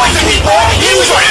voice people. He was